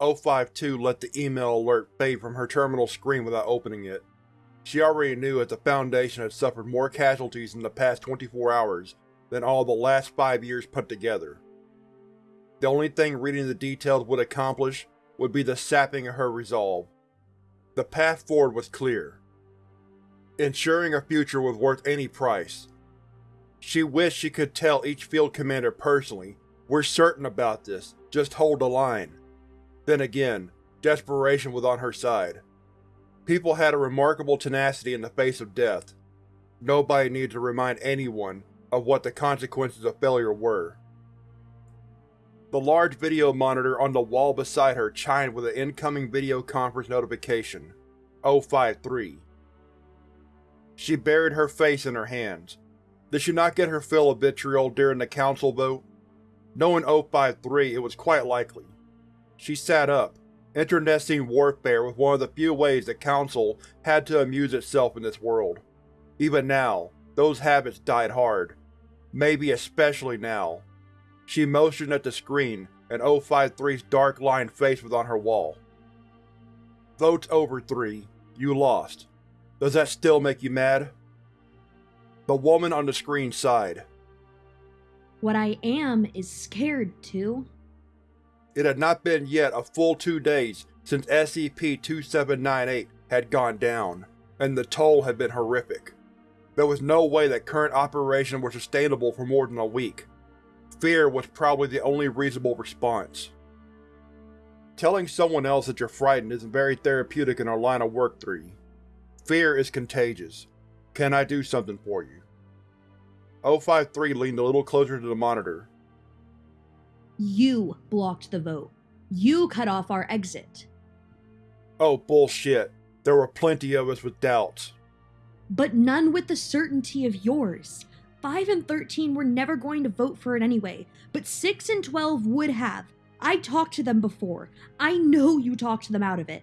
052 let the email alert fade from her terminal screen without opening it. She already knew that the Foundation had suffered more casualties in the past 24 hours than all the last five years put together. The only thing reading the details would accomplish would be the sapping of her resolve. The path forward was clear. Ensuring a future was worth any price. She wished she could tell each field commander personally, we're certain about this, just hold the line. Then again, desperation was on her side. People had a remarkable tenacity in the face of death. Nobody needed to remind anyone of what the consequences of failure were. The large video monitor on the wall beside her chimed with an incoming video conference notification. 053. She buried her face in her hands. Did she not get her fill of vitriol during the council vote? Knowing 053, it was quite likely. She sat up, internecine warfare was one of the few ways the Council had to amuse itself in this world. Even now, those habits died hard. Maybe especially now. She motioned at the screen, and 053's dark-lined face was on her wall. Votes over 3. You lost. Does that still make you mad? The woman on the screen sighed. What I am is scared, too. It had not been yet a full two days since SCP-2798 had gone down, and the toll had been horrific. There was no way that current operations were sustainable for more than a week. Fear was probably the only reasonable response. Telling someone else that you're frightened isn't very therapeutic in our line of work 3. Fear is contagious. Can I do something for you? O53 leaned a little closer to the monitor. You blocked the vote. You cut off our exit. Oh bullshit. There were plenty of us with doubts. But none with the certainty of yours. 5 and 13 were never going to vote for it anyway, but 6 and 12 would have. I talked to them before. I know you talked to them out of it.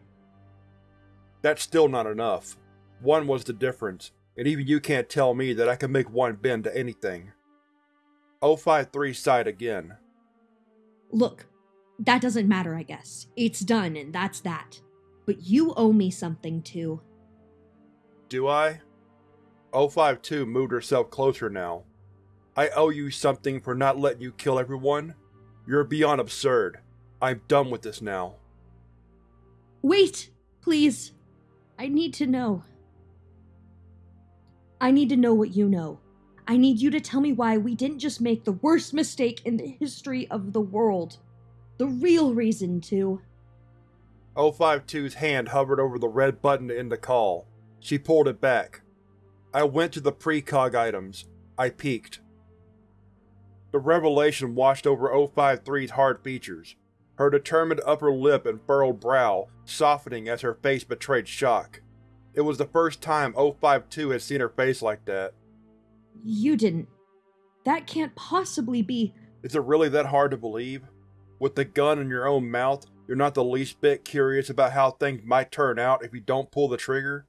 That's still not enough. One was the difference, and even you can't tell me that I can make one bend to anything. 053 sighed again. Look, that doesn't matter, I guess. It's done, and that's that. But you owe me something, too. Do I? 052 moved herself closer now. I owe you something for not letting you kill everyone? You're beyond absurd. I'm done with this now. Wait! Please. I need to know. I need to know what you know. I need you to tell me why we didn't just make the worst mistake in the history of the world. The real reason to. 052's hand hovered over the red button to end the call. She pulled it back. I went to the precog items. I peeked. The revelation washed over 053's hard features, her determined upper lip and furrowed brow softening as her face betrayed shock. It was the first time 052 had seen her face like that. You didn't. That can't possibly be. Is it really that hard to believe? With the gun in your own mouth, you're not the least bit curious about how things might turn out if you don't pull the trigger?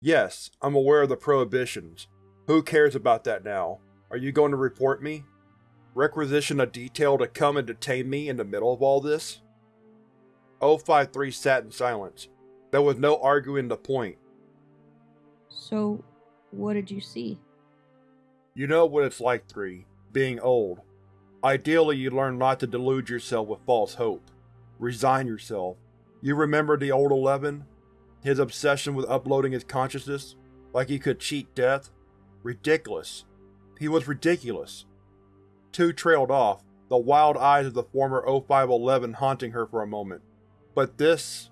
Yes, I'm aware of the prohibitions. Who cares about that now? Are you going to report me? Requisition a detail to come and detain me in the middle of all this? 053 sat in silence. There was no arguing the point. So, what did you see? You know what it's like, 3, being old. Ideally you learn not to delude yourself with false hope. Resign yourself. You remember the old Eleven? His obsession with uploading his consciousness? Like he could cheat death? Ridiculous. He was ridiculous. Two trailed off, the wild eyes of the former O511 haunting her for a moment. But this…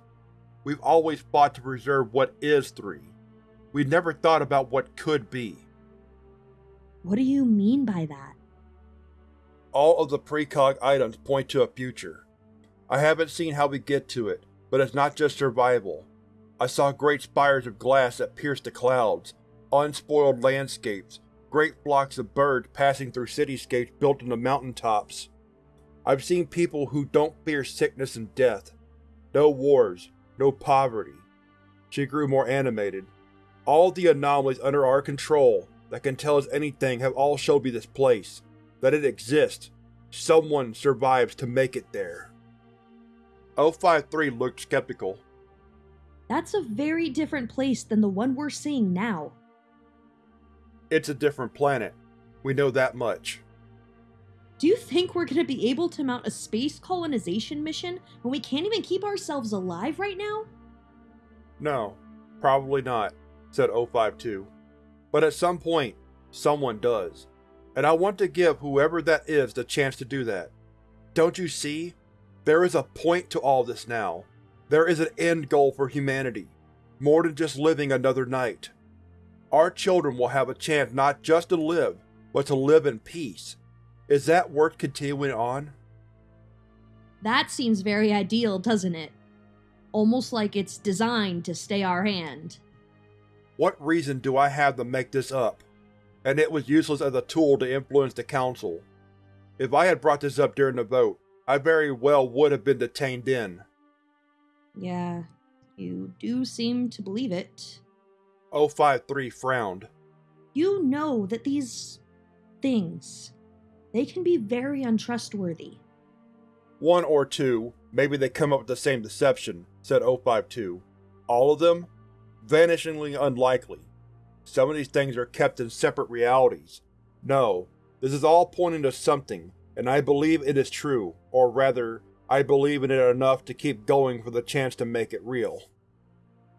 We've always fought to preserve what is 3. We never thought about what could be. What do you mean by that? All of the precog items point to a future. I haven't seen how we get to it, but it's not just survival. I saw great spires of glass that pierced the clouds, unspoiled landscapes, great flocks of birds passing through cityscapes built on the mountaintops. I've seen people who don't fear sickness and death. No wars, no poverty. She grew more animated. All the anomalies under our control that can tell us anything have all showed me this place, that it exists. Someone survives to make it there. 053 looked skeptical. That's a very different place than the one we're seeing now. It's a different planet. We know that much. Do you think we're gonna be able to mount a space colonization mission when we can't even keep ourselves alive right now? No, probably not, said 052. But at some point, someone does. And I want to give whoever that is the chance to do that. Don't you see? There is a point to all this now. There is an end goal for humanity, more than just living another night. Our children will have a chance not just to live, but to live in peace. Is that worth continuing on? That seems very ideal, doesn't it? Almost like it's designed to stay our hand. What reason do I have to make this up? And it was useless as a tool to influence the Council. If I had brought this up during the vote, I very well would have been detained then. Yeah, you do seem to believe it. 053 frowned. You know that these things, they can be very untrustworthy. One or two, maybe they come up with the same deception, said 052. All of them? Vanishingly unlikely. Some of these things are kept in separate realities. No, this is all pointing to something, and I believe it is true, or rather, I believe in it enough to keep going for the chance to make it real.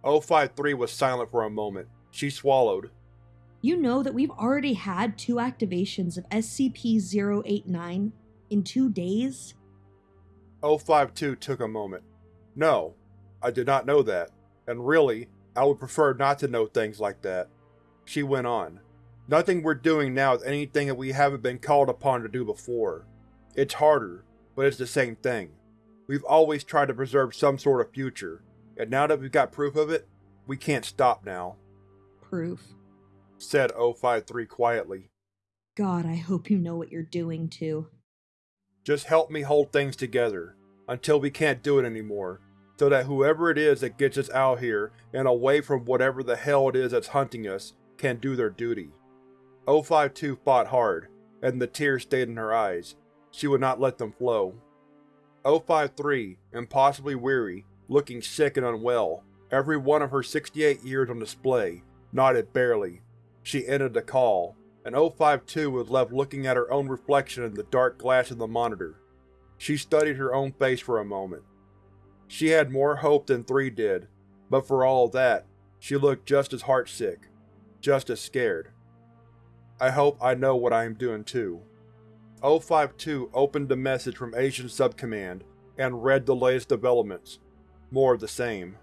053 was silent for a moment. She swallowed. You know that we've already had two activations of SCP-089 in two days? 052 took a moment. No, I did not know that, and really, I would prefer not to know things like that. She went on. Nothing we're doing now is anything that we haven't been called upon to do before. It's harder, but it's the same thing. We've always tried to preserve some sort of future, and now that we've got proof of it, we can't stop now. Proof. Said 053 quietly. God, I hope you know what you're doing, too. Just help me hold things together, until we can't do it anymore, so that whoever it is that gets us out here and away from whatever the hell it is that's hunting us can do their duty. O52 fought hard, and the tears stayed in her eyes. She would not let them flow. O53, impossibly weary, looking sick and unwell, every one of her 68 years on display, nodded barely. She ended the call, and O52 was left looking at her own reflection in the dark glass of the monitor. She studied her own face for a moment. She had more hope than 3 did, but for all that, she looked just as heartsick, just as scared. I hope I know what I am doing too. 052 opened the message from Asian Subcommand and read the latest developments. More of the same.